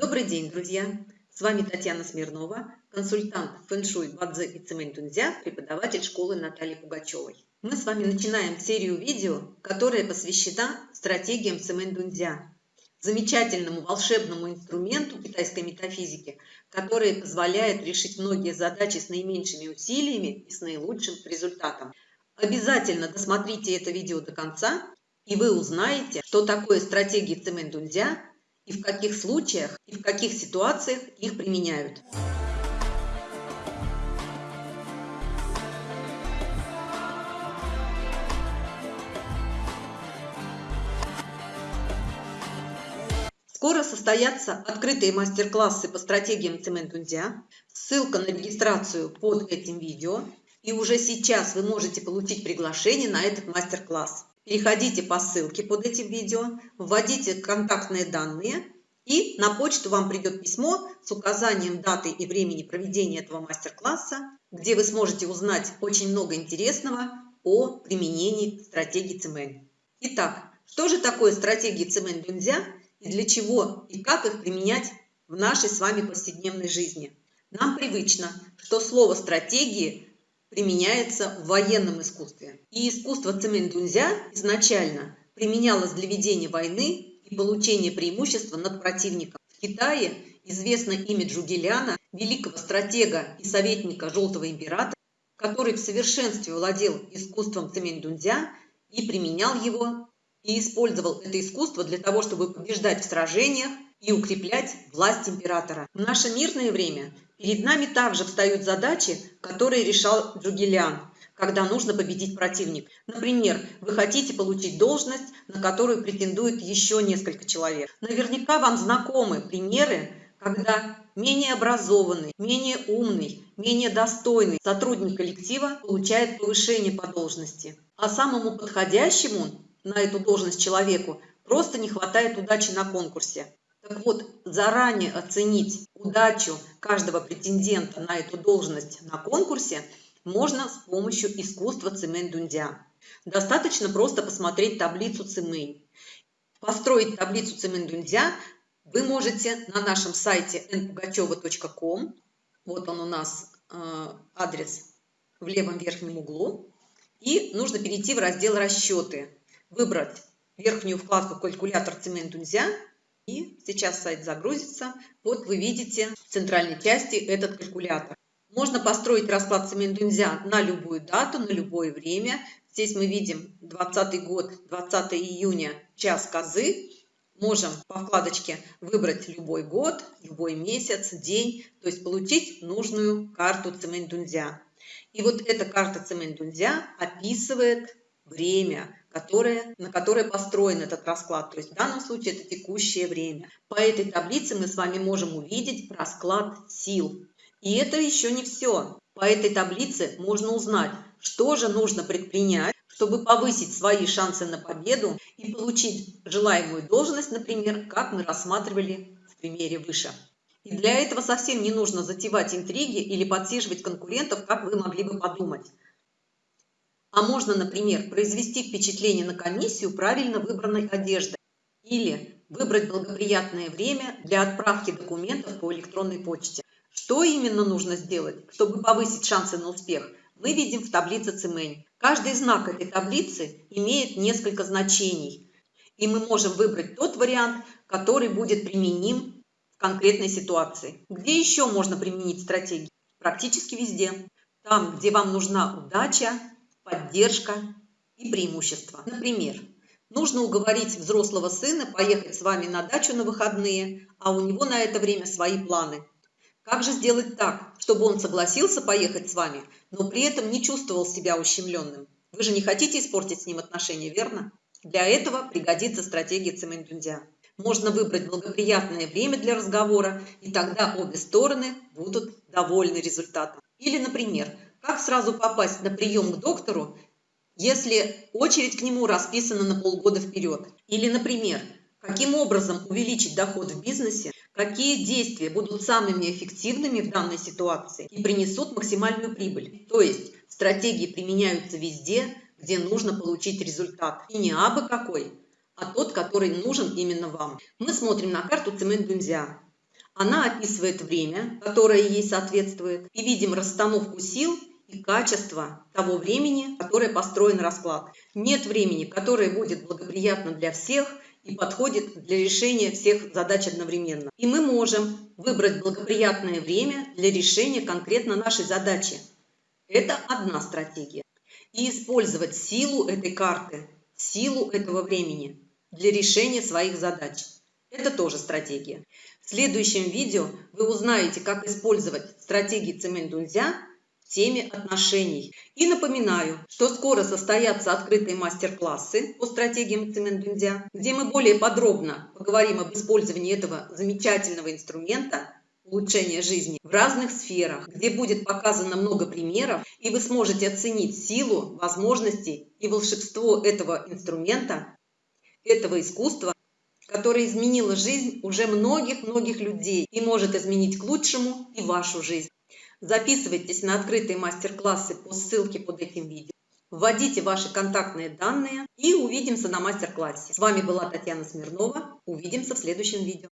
Добрый день, друзья! С вами Татьяна Смирнова, консультант фэншуй Бадзе и Цемень преподаватель школы Натальи Пугачевой. Мы с вами начинаем серию видео, которая посвящена стратегиям Цемень замечательному волшебному инструменту китайской метафизики, который позволяет решить многие задачи с наименьшими усилиями и с наилучшим результатом. Обязательно досмотрите это видео до конца, и вы узнаете, что такое стратегии Цемень и в каких случаях и в каких ситуациях их применяют. Скоро состоятся открытые мастер-классы по стратегиям Цементунзя. Ссылка на регистрацию под этим видео. И уже сейчас вы можете получить приглашение на этот мастер-класс. Переходите по ссылке под этим видео, вводите контактные данные и на почту вам придет письмо с указанием даты и времени проведения этого мастер-класса, где вы сможете узнать очень много интересного о применении стратегии ЦМН. Итак, что же такое стратегии ЦМН Дунзя и для чего и как их применять в нашей с вами повседневной жизни? Нам привычно, что слово «стратегии» применяется в военном искусстве. И искусство цемендунзя изначально применялось для ведения войны и получения преимущества над противником. В Китае известно имя Джугеляна, великого стратега и советника Желтого императора, который в совершенстве владел искусством цемендунзя и применял его, и использовал это искусство для того, чтобы побеждать в сражениях и укреплять власть императора. В наше мирное время Перед нами также встают задачи, которые решал Джугелян, когда нужно победить противника. Например, вы хотите получить должность, на которую претендует еще несколько человек. Наверняка вам знакомы примеры, когда менее образованный, менее умный, менее достойный сотрудник коллектива получает повышение по должности, а самому подходящему на эту должность человеку просто не хватает удачи на конкурсе. Так вот, заранее оценить удачу каждого претендента на эту должность на конкурсе можно с помощью искусства цимэнь-дундя. Достаточно просто посмотреть таблицу цимэнь. Построить таблицу цимэнь-дундя вы можете на нашем сайте npugacheva.com. Вот он у нас э, адрес в левом верхнем углу. И нужно перейти в раздел «Расчеты», выбрать верхнюю вкладку «Калькулятор цимэнь-дундя» И сейчас сайт загрузится. Вот вы видите в центральной части этот калькулятор. Можно построить расклад Семендунзя на любую дату, на любое время. Здесь мы видим 20 год, 20 июня, час козы. Можем по вкладочке выбрать любой год, любой месяц, день, то есть получить нужную карту Цемендунзя. И вот эта карта Цемендунзя описывает время, которое, на которое построен этот расклад. То есть в данном случае это текущее время. По этой таблице мы с вами можем увидеть расклад сил. И это еще не все. По этой таблице можно узнать, что же нужно предпринять, чтобы повысить свои шансы на победу и получить желаемую должность, например, как мы рассматривали в примере выше. И для этого совсем не нужно затевать интриги или подсиживать конкурентов, как вы могли бы подумать. А можно, например, произвести впечатление на комиссию правильно выбранной одеждой или выбрать благоприятное время для отправки документов по электронной почте. Что именно нужно сделать, чтобы повысить шансы на успех, мы видим в таблице Цимэнь. Каждый знак этой таблицы имеет несколько значений, и мы можем выбрать тот вариант, который будет применим в конкретной ситуации. Где еще можно применить стратегии? Практически везде. Там, где вам нужна удача, поддержка и преимущества. Например, нужно уговорить взрослого сына поехать с вами на дачу на выходные, а у него на это время свои планы. Как же сделать так, чтобы он согласился поехать с вами, но при этом не чувствовал себя ущемленным? Вы же не хотите испортить с ним отношения, верно? Для этого пригодится стратегия Цемендюндя. Можно выбрать благоприятное время для разговора, и тогда обе стороны будут довольны результатом. Или, например, как сразу попасть на прием к доктору, если очередь к нему расписана на полгода вперед? Или, например, каким образом увеличить доход в бизнесе, какие действия будут самыми эффективными в данной ситуации и принесут максимальную прибыль. То есть стратегии применяются везде, где нужно получить результат. И не абы какой, а тот, который нужен именно вам. Мы смотрим на карту Цемент Дунзя. Она описывает время, которое ей соответствует, и видим расстановку сил и качество того времени, которое построен расклад. Нет времени, которое будет благоприятно для всех и подходит для решения всех задач одновременно. И мы можем выбрать благоприятное время для решения конкретно нашей задачи. Это одна стратегия. И использовать силу этой карты, силу этого времени для решения своих задач. Это тоже стратегия. В следующем видео вы узнаете, как использовать стратегии Цемендунзя теме отношений. И напоминаю, что скоро состоятся открытые мастер-классы по стратегиям Цемендунзя, где мы более подробно поговорим об использовании этого замечательного инструмента улучшения жизни в разных сферах, где будет показано много примеров, и вы сможете оценить силу, возможности и волшебство этого инструмента, этого искусства которая изменила жизнь уже многих-многих людей и может изменить к лучшему и вашу жизнь. Записывайтесь на открытые мастер-классы по ссылке под этим видео. Вводите ваши контактные данные и увидимся на мастер-классе. С вами была Татьяна Смирнова. Увидимся в следующем видео.